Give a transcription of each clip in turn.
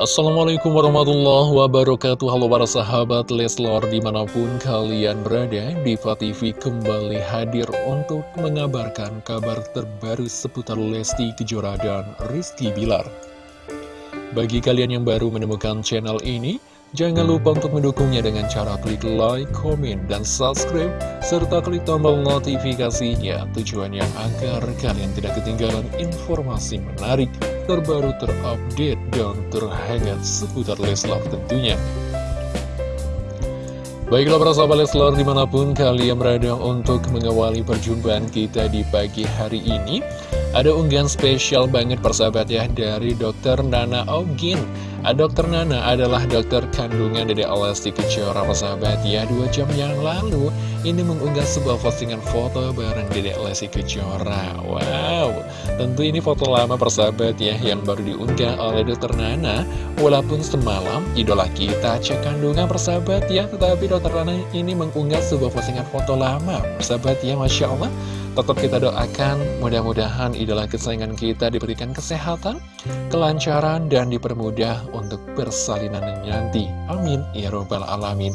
Assalamualaikum warahmatullahi wabarakatuh Halo para sahabat Leslor di mana pun kalian berada Diva TV kembali hadir untuk mengabarkan kabar terbaru seputar Lesti Kejora dan Rizky Bilar Bagi kalian yang baru menemukan channel ini Jangan lupa untuk mendukungnya dengan cara klik like, komen, dan subscribe, serta klik tombol notifikasinya. Tujuannya agar kalian tidak ketinggalan informasi menarik, terbaru, terupdate, dan terhangat seputar Leslar tentunya. Baiklah para sahabat Leslar di mana pun kalian berada untuk mengawali perjumpaan kita di pagi hari ini Ada unggahan spesial banget persahabat ya dari Dr. Nana Ogin Dokter Nana adalah dokter kandungan Dede Lesti Kejora persahabat ya Dua jam yang lalu ini mengunggah sebuah postingan foto bareng Dede Lesti Kejora Wow, tentu ini foto lama persahabat ya yang baru diunggah oleh dokter Nana Walaupun semalam idola kita cek kandungan persahabat ya Tetapi dokter Nana ini mengunggah sebuah postingan foto lama persahabat ya Masya Allah Tetap kita doakan mudah-mudahan idola kesayangan kita diberikan kesehatan, kelancaran, dan dipermudah untuk persalinan nanti. Amin. Ya Robbal Alamin.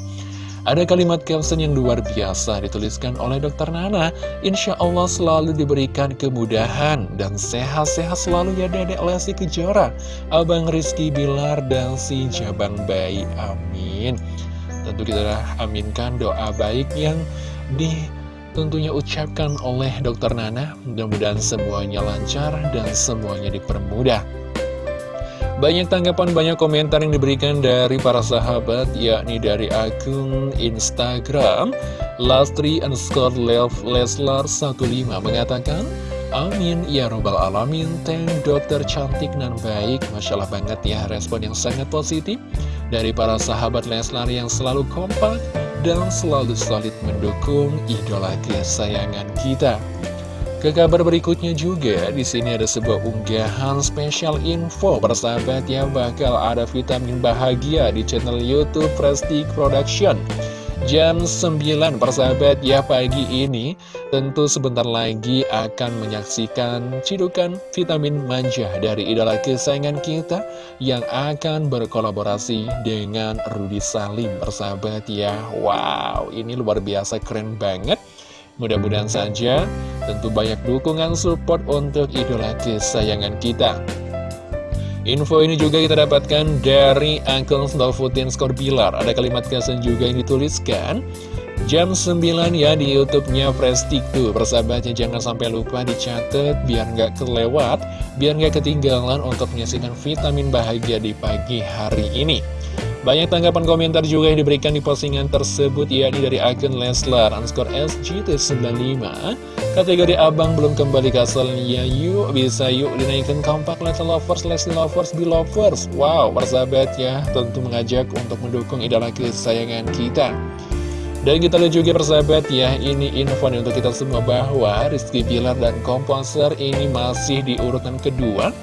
Ada kalimat caption yang luar biasa dituliskan oleh Dokter Nana. Insya Allah selalu diberikan kemudahan dan sehat-sehat selalu ya Dedek Lesti Kejora, Abang Rizky Bilar, dan si Jabang Bayi. Amin. Tentu kita aminkan doa baik yang di tentunya ucapkan oleh dokter Nana Mudah-mudahan semuanya lancar dan semuanya dipermudah banyak tanggapan, banyak komentar yang diberikan dari para sahabat, yakni dari akun Instagram Lastri underscore Leslar 15 mengatakan, Amin, ya robbal alamin, thank dokter cantik dan baik, Masya Allah banget ya, respon yang sangat positif dari para sahabat Leslar yang selalu kompak, dan selalu solid mendukung idola kesayangan kita. Ke kabar berikutnya juga, di sini ada sebuah unggahan spesial info persahabat ya bakal ada vitamin bahagia di channel YouTube Prestige Production. Jam 9 persahabat ya pagi ini tentu sebentar lagi akan menyaksikan cidukan vitamin manja dari idola kesayangan kita yang akan berkolaborasi dengan Rudy Salim persahabat ya Wow ini luar biasa keren banget Mudah-mudahan saja tentu banyak dukungan support untuk idola kesayangan kita Info ini juga kita dapatkan dari akun Snowfootin Skorbilar. Ada kalimat caption juga yang dituliskan. Jam 9 ya di YouTube-nya Prestik tuh. Persahabatnya jangan sampai lupa dicatat biar nggak kelewat, biar nggak ketinggalan untuk menyaksikan vitamin bahagia di pagi hari ini. Banyak tanggapan komentar juga yang diberikan di postingan tersebut yakni dari akun Leslar underscore SGT95 Kategori abang belum kembali ke asalnya. Yuk bisa yuk dinaikkan kompak Leslar Lovers, Leslie Lovers, Be Lovers. Wow persahabat ya tentu mengajak untuk mendukung idola kesayangan kita. Dan kita lihat juga persahabat ya, ini info untuk kita semua bahwa Rizky Bilar dan Komposer ini masih di urutan kedua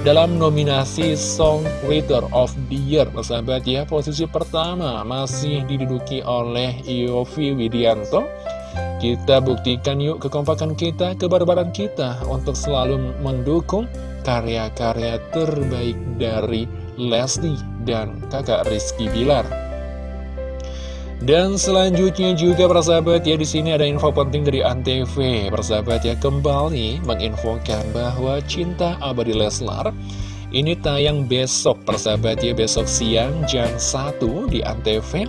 dalam nominasi Song Writer of the Year Persahabat ya posisi pertama masih diduduki oleh Yofi Widianto. Kita buktikan yuk kekompakan kita, kebarbaran kita untuk selalu mendukung karya-karya terbaik dari Leslie dan kakak Rizky Bilar dan selanjutnya juga persahabat ya di sini ada info penting dari Antv. Persahabat ya kembali menginfokan bahwa Cinta Abadi Leslar ini tayang besok persahabat ya besok siang jam 1 di Antv.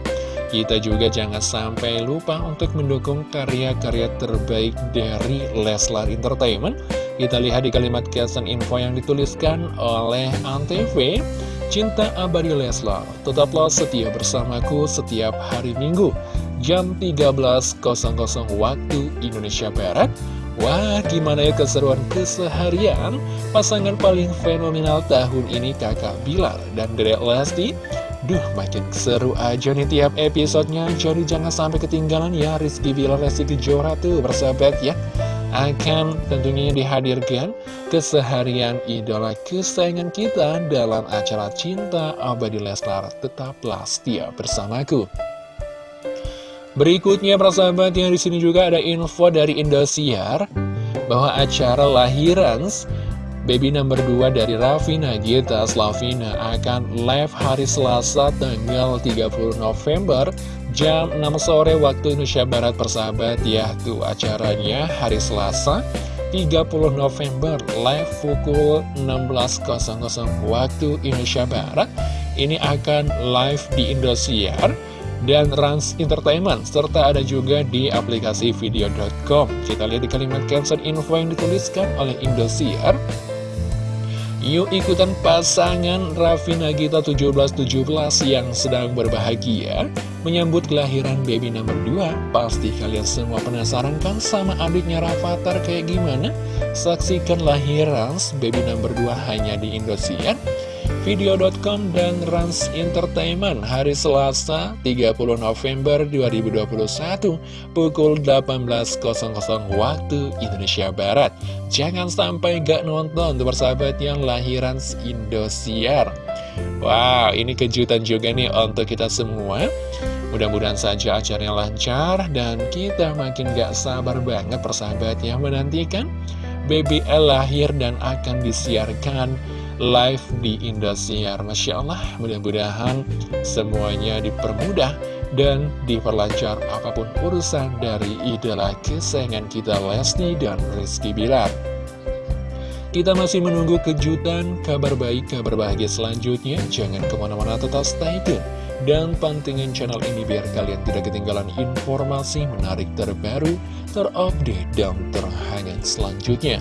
Kita juga jangan sampai lupa untuk mendukung karya-karya terbaik dari Leslar Entertainment. Kita lihat di kalimat caption info yang dituliskan oleh Antv. Cinta Abadi Leslar, tetaplah setia bersamaku setiap hari Minggu, jam 13.00 waktu Indonesia Barat. Wah, gimana ya keseruan keseharian pasangan paling fenomenal tahun ini kakak Bilar dan Dedek Lesti? Duh, makin seru aja nih tiap episodenya, jadi jangan sampai ketinggalan ya Rizky Bilar Lesti Kejora tuh, bersahabat ya akan tentunya dihadirkan keseharian idola kesayangan kita dalam acara Cinta Abadi Leslar. Tetaplah setia bersamaku. Berikutnya persahabat yang di sini juga ada info dari Indosiar bahwa acara lahiran Baby number 2 dari Raffi Nagita Slavina akan live hari Selasa tanggal 30 November jam 6 sore waktu Indonesia Barat persahabat ya tuh acaranya hari Selasa 30 November live pukul 16.00 waktu Indonesia Barat. Ini akan live di Indosiar dan Rans Entertainment serta ada juga di aplikasi video.com kita lihat di kalimat caption info yang dituliskan oleh Indosiar Yuk ikutan pasangan Raffi Nagita 1717 yang sedang berbahagia Menyambut kelahiran baby nomor 2 Pasti kalian semua penasaran kan sama adiknya Rafathar kayak gimana? Saksikan lahiran baby nomor 2 hanya di Indosiar Video.com dan Rans Entertainment hari Selasa 30 November 2021 pukul 18.00 waktu Indonesia Barat. Jangan sampai gak nonton tuh persahabat yang lahiran Indosiar. Wow, ini kejutan juga nih untuk kita semua. Mudah-mudahan saja acaranya lancar dan kita makin gak sabar banget persahabat yang menantikan BBL lahir dan akan disiarkan live di Indosiar Masya Allah mudah-mudahan semuanya dipermudah dan diperlancar apa pun urusan dari idola kesayangan kita Lesti dan Rizky Bilar kita masih menunggu kejutan, kabar baik, kabar bahagia selanjutnya. Jangan ke mana-mana tetap stay tune. Dan pantengin channel ini biar kalian tidak ketinggalan informasi menarik terbaru, terupdate, dan terhangat selanjutnya.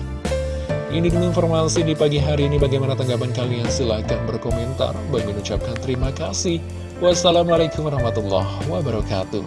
Ini dulu informasi di pagi hari ini. Bagaimana tanggapan kalian? Silahkan berkomentar. Bagi mengucapkan terima kasih. Wassalamualaikum warahmatullahi wabarakatuh.